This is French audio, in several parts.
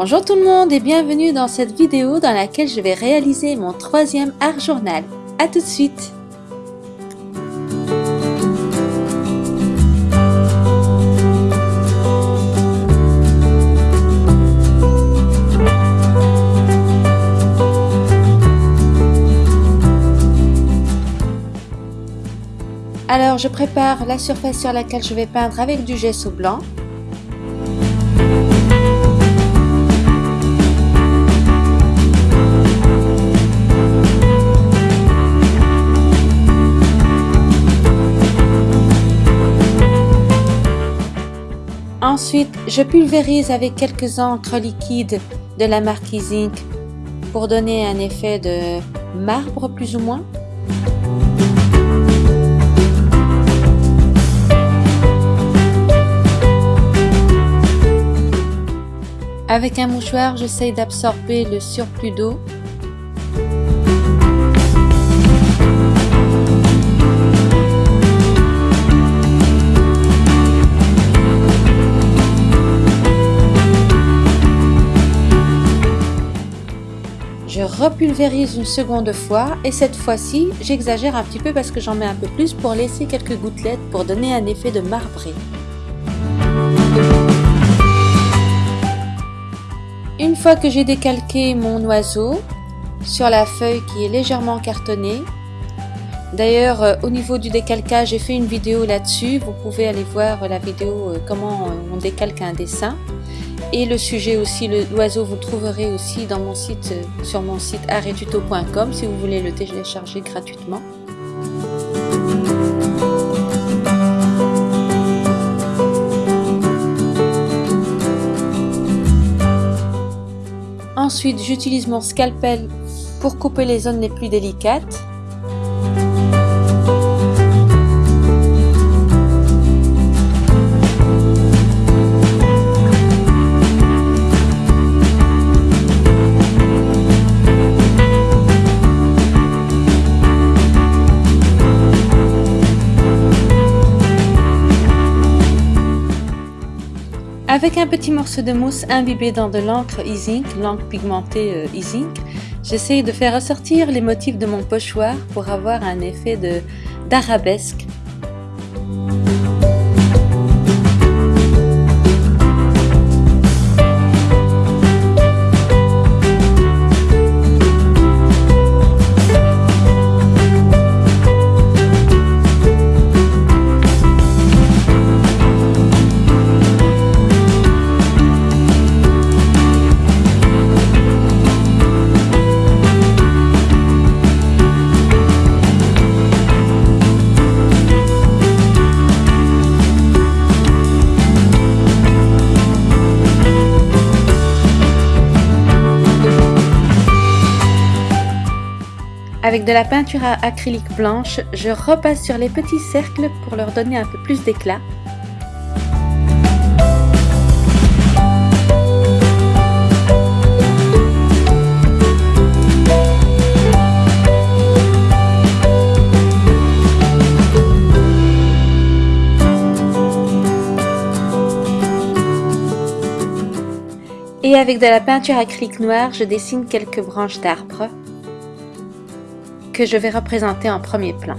Bonjour tout le monde et bienvenue dans cette vidéo dans laquelle je vais réaliser mon troisième art journal. A tout de suite Alors je prépare la surface sur laquelle je vais peindre avec du gesso blanc. Ensuite, je pulvérise avec quelques encres liquides de la marque Zinc pour donner un effet de marbre plus ou moins. Avec un mouchoir, j'essaye d'absorber le surplus d'eau. Repulvérise une seconde fois et cette fois-ci, j'exagère un petit peu parce que j'en mets un peu plus pour laisser quelques gouttelettes pour donner un effet de marbré. Une fois que j'ai décalqué mon oiseau sur la feuille qui est légèrement cartonnée, d'ailleurs euh, au niveau du décalcage j'ai fait une vidéo là-dessus, vous pouvez aller voir la vidéo euh, comment on décalque un dessin et le sujet aussi, l'oiseau vous le trouverez aussi site, sur mon site arretuto.com si vous voulez le télécharger gratuitement. Ensuite, j'utilise mon scalpel pour couper les zones les plus délicates. Avec un petit morceau de mousse imbibé dans de l'encre e-zinc, l'encre pigmentée euh, e-zinc, j'essaye de faire ressortir les motifs de mon pochoir pour avoir un effet d'arabesque Avec de la peinture à acrylique blanche, je repasse sur les petits cercles pour leur donner un peu plus d'éclat. Et avec de la peinture acrylique noire, je dessine quelques branches d'arbres que je vais représenter en premier plan.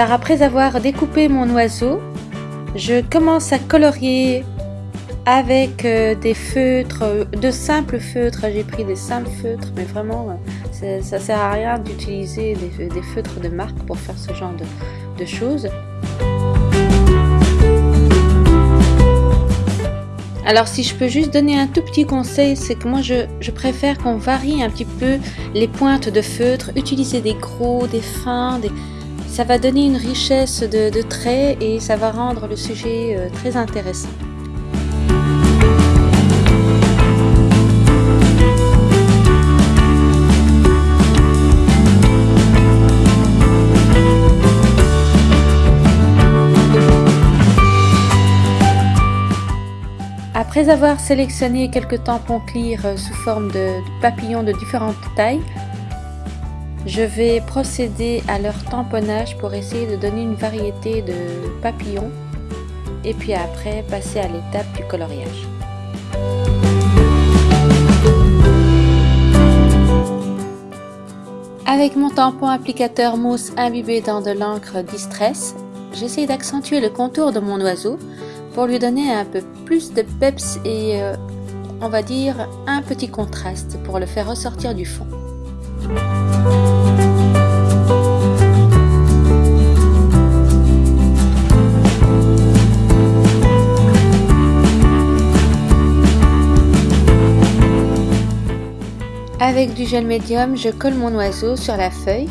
Alors après avoir découpé mon oiseau, je commence à colorier avec euh, des feutres, de simples feutres. J'ai pris des simples feutres, mais vraiment, euh, ça sert à rien d'utiliser des, feutres de marque pour faire ce genre de, choses. Alors si je peux juste donner un tout petit conseil, c'est que moi je, je préfère qu'on varie un petit peu les pointes de feutre, utiliser des gros, des fins, des, ça va donner une richesse de, traits et ça va rendre le sujet euh, très intéressant. Après avoir sélectionné quelques tampons clear euh, sous forme de papillons de différentes tailles, je vais procéder à leur tamponnage pour essayer de donner une variété de papillons et puis après passer à l'étape du coloriage. Avec mon tampon applicateur mousse imbibé dans de l'encre Distress, j'essaie d'accentuer le contour de mon oiseau pour lui donner un peu plus de peps et euh, on va dire un petit contraste pour le faire ressortir du fond. Avec du gel médium, je colle mon oiseau sur la feuille.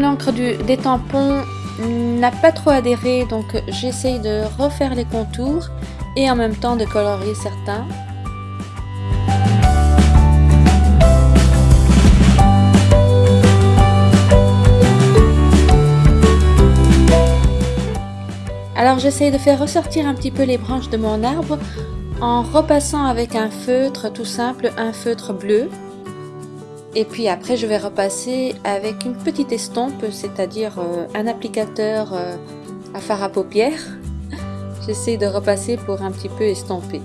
L'encre des tampons n'a pas trop adhéré, donc j'essaye de refaire les contours et en même temps de colorier certains. Alors j'essaye de faire ressortir un petit peu les branches de mon arbre en repassant avec un feutre tout simple, un feutre bleu. Et puis après, je vais repasser avec une petite estompe, c'est-à-dire euh, un applicateur euh, à fard à paupières. J'essaie de repasser pour un petit peu estomper.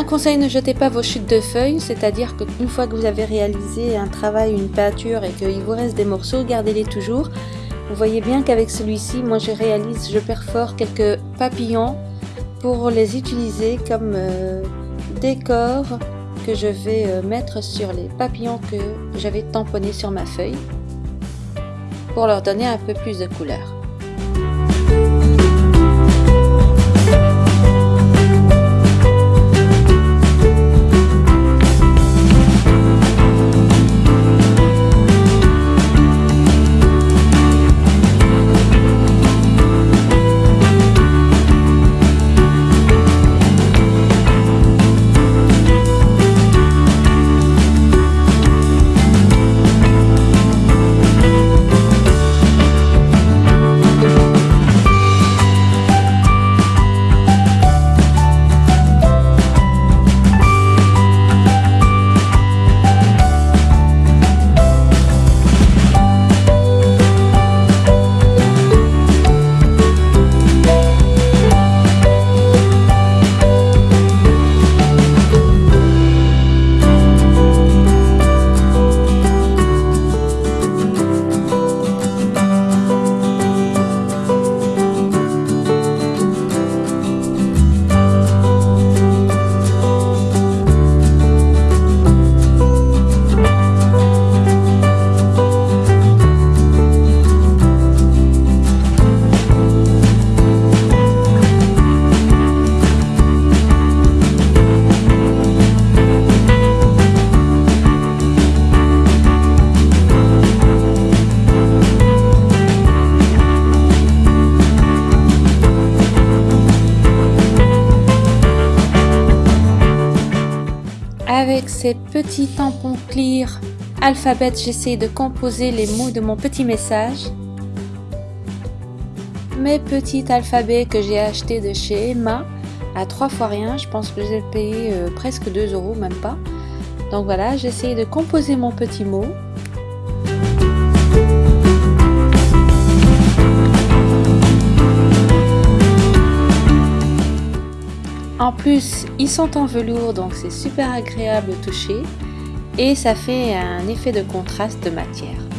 Un conseil, ne jetez pas vos chutes de feuilles, c'est-à-dire qu'une fois que vous avez réalisé un travail, une peinture et qu'il vous reste des morceaux, gardez-les toujours. Vous voyez bien qu'avec celui-ci, moi je réalise, je perfore quelques papillons pour les utiliser comme euh, décor que je vais euh, mettre sur les papillons que j'avais tamponnés sur ma feuille pour leur donner un peu plus de couleur. Avec ces petits tampons clear alphabet, j'essaie de composer les mots de mon petit message. Mes petits alphabets que j'ai achetés de chez Emma à trois fois rien. Je pense que j'ai payé euh, presque 2 euros, même pas. Donc voilà, j'ai essayé de composer mon petit mot. En plus, ils sont en velours, donc c'est super agréable au toucher. Et ça fait un effet de contraste de matière.